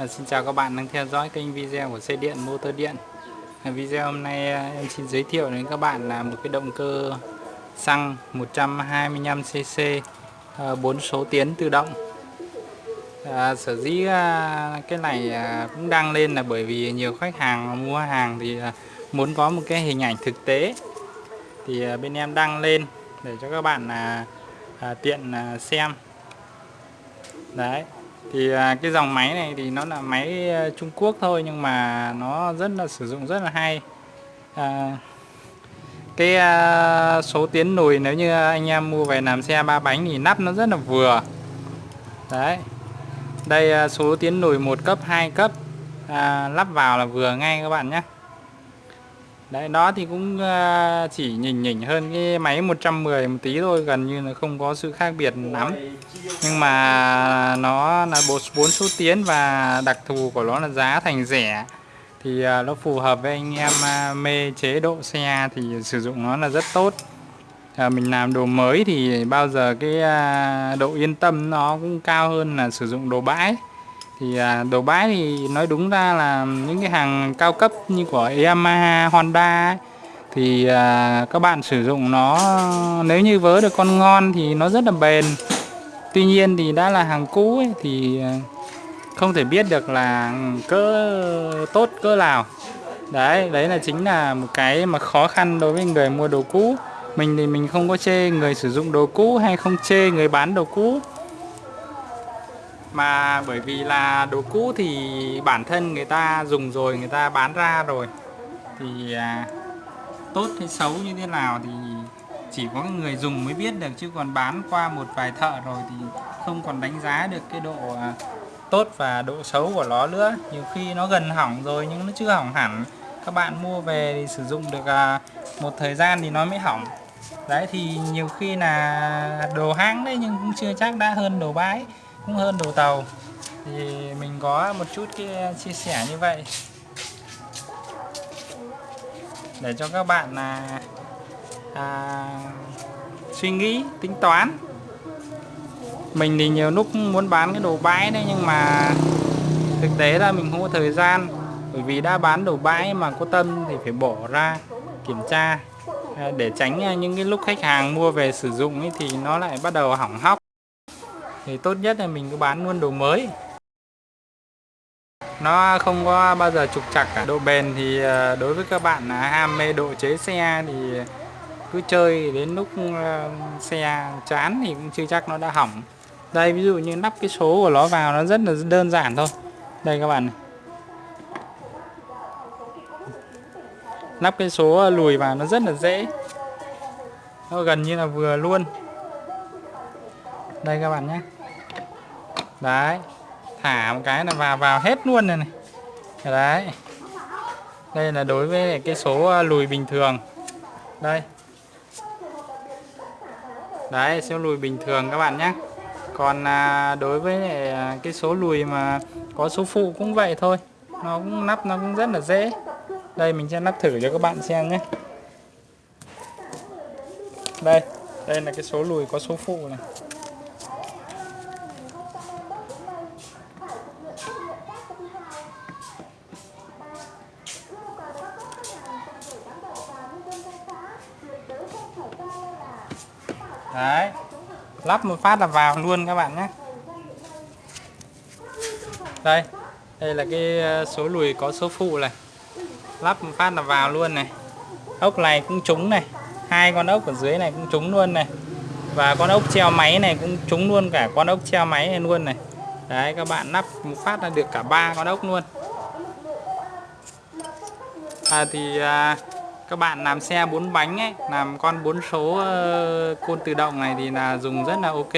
À, xin chào các bạn đang theo dõi kênh video của xe điện motor điện. À, video hôm nay à, em xin giới thiệu đến các bạn là một cái động cơ xăng 125cc à, 4 số tiến tự động. À, sở dĩ à, cái này à, cũng đăng lên là bởi vì nhiều khách hàng mua hàng thì à, muốn có một cái hình ảnh thực tế. Thì à, bên em đăng lên để cho các bạn là à, tiện à, xem. Đấy thì à, cái dòng máy này thì nó là máy à, Trung Quốc thôi nhưng mà nó rất là sử dụng rất là hay. À, cái à, số tiến lùi nếu như anh em mua về làm xe ba bánh thì nắp nó rất là vừa. Đấy. Đây à, số tiến lùi một cấp 2 cấp à, lắp vào là vừa ngay các bạn nhé. Đấy, đó thì cũng ờ, chỉ nhỉnh nhỉnh hơn cái máy 110 một tí thôi, gần như là không có sự khác biệt lắm. Nhưng mà nó là bộ 4 số tiến và đặc thù của nó là giá thành rẻ. Thì ờ, nó phù hợp với anh em ờ, mê chế độ xe thì sử dụng nó là rất tốt. À, mình làm đồ mới thì bao giờ cái độ yên tâm nó cũng cao hơn là sử dụng đồ bãi thì à, đồ bãi thì nói đúng ra là những cái hàng cao cấp như của Yamaha, Honda ấy, thì à, các bạn sử dụng nó nếu như vớ được con ngon thì nó rất là bền. Tuy nhiên thì đã là hàng cũ ấy, thì à, không thể biết được là cỡ tốt cỡ nào. Đấy đấy là chính là một cái mà khó khăn đối với người mua đồ cũ. Mình thì mình không có chê người sử dụng đồ cũ hay không chê người bán đồ cũ mà bởi vì là đồ cũ thì bản thân người ta dùng rồi người ta bán ra rồi. Thì à, tốt hay xấu như thế nào thì chỉ có người dùng mới biết được chứ còn bán qua một vài thợ rồi thì không còn đánh giá được cái độ à, tốt và độ xấu của nó nữa. Nhiều khi nó gần hỏng rồi nhưng nó chưa hỏng hẳn. Các bạn mua về thì sử dụng được à, một thời gian thì nó mới hỏng. Đấy thì nhiều khi là đồ hãng đấy nhưng cũng chưa chắc đã hơn đồ bãi cũng hơn đồ tàu. Thì mình có một chút cái chia sẻ như vậy. Để cho các bạn là à, suy nghĩ tính toán. Mình thì nhiều lúc muốn bán cái đồ bãi đấy nhưng mà thực tế là mình không có thời gian. Bởi vì đã bán đồ bãi mà có tâm thì phải bỏ ra kiểm tra. À, để tránh à, những cái lúc khách hàng mua về sử dụng ấy thì nó lại bắt đầu hỏng hóc thì tốt nhất là mình cứ bán luôn đồ mới. Nó không có bao giờ trục chặt cả. Độ bền thì ờ, đối với các bạn ham mê độ chế xe thì cứ chơi đến lúc ờ, xe chán thì cũng chưa chắc nó đã hỏng. Đây, ví dụ như lắp cái số của nó vào nó rất là đơn giản thôi. Đây các bạn này. lắp cái số lùi vào nó rất là dễ. Nó gần như là vừa luôn đây các bạn nhé. Đấy thả một cái là vào vào hết luôn này này. Đấy. Đây là đối với cái số ờ, lùi bình thường. Đây. Đấy số lùi bình thường các bạn nhé. Còn à, đối với ờ, cái số lùi mà có số phụ cũng vậy thôi. Nó cũng nắp nó cũng rất là dễ. Đây mình sẽ nắp thử cho các bạn xem nhé. Đây đây là cái số lùi có số phụ này. Đấy. Lắp một phát là vào luôn các bạn nhé. Đây đây là cái ờ, số lùi có số phụ này. Lắp một phát là vào luôn này. Ốc này cũng trúng này. Hai con ốc ở dưới này cũng trúng luôn này. Và con ốc treo máy này cũng trúng luôn cả con ốc treo máy này luôn này. Đấy các bạn lắp một phát là được cả ba con ốc luôn. À, thì à, các bạn làm xe bốn bánh ấy làm con bốn số ờ, côn tự động này thì là dùng rất là ok.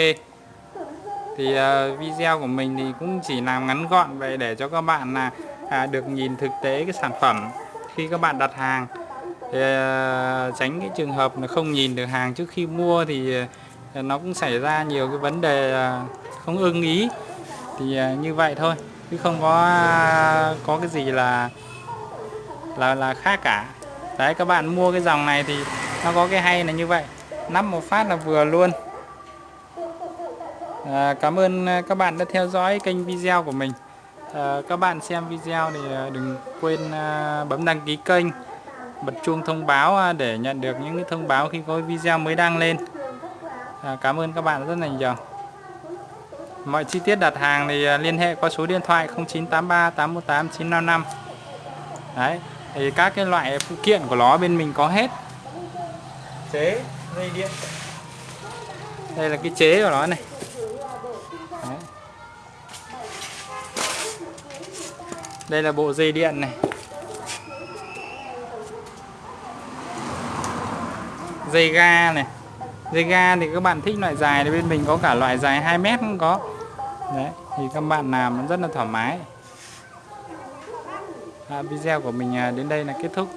Thì uh, video của mình thì cũng chỉ làm ngắn gọn vậy để cho các bạn là à, được nhìn thực tế cái sản phẩm khi các bạn đặt hàng. Thì, uh, tránh cái trường hợp là không nhìn được hàng trước khi mua thì uh, nó cũng xảy ra nhiều cái vấn đề uh, không ưng ý. Thì uh, như vậy thôi chứ không có uh, có cái gì là là là khác cả đấy các bạn mua cái dòng này thì nó có cái hay là như vậy. Nắp một phát là vừa luôn. À, cảm ơn à, các bạn đã theo dõi kênh video của mình. À, các bạn xem video thì à, đừng quên à, bấm đăng ký kênh bật chuông thông báo để nhận được những cái thông báo khi có video mới đăng lên. À, cảm ơn các bạn rất là nhiều. Mọi chi tiết đặt hàng thì liên hệ qua số điện thoại 0983 818 955 đấy thì các cái loại phụ kiện của nó bên mình có hết. Chế, dây điện. Đây là cái chế của nó này. Đấy. đây là bộ dây điện này. Dây ga này. Dây ga thì các bạn thích loại dài thì bên mình có cả loại dài 2 mét cũng có. Đấy, thì các bạn làm rất là thoải mái. À, video của mình à, đến đây là kết thúc.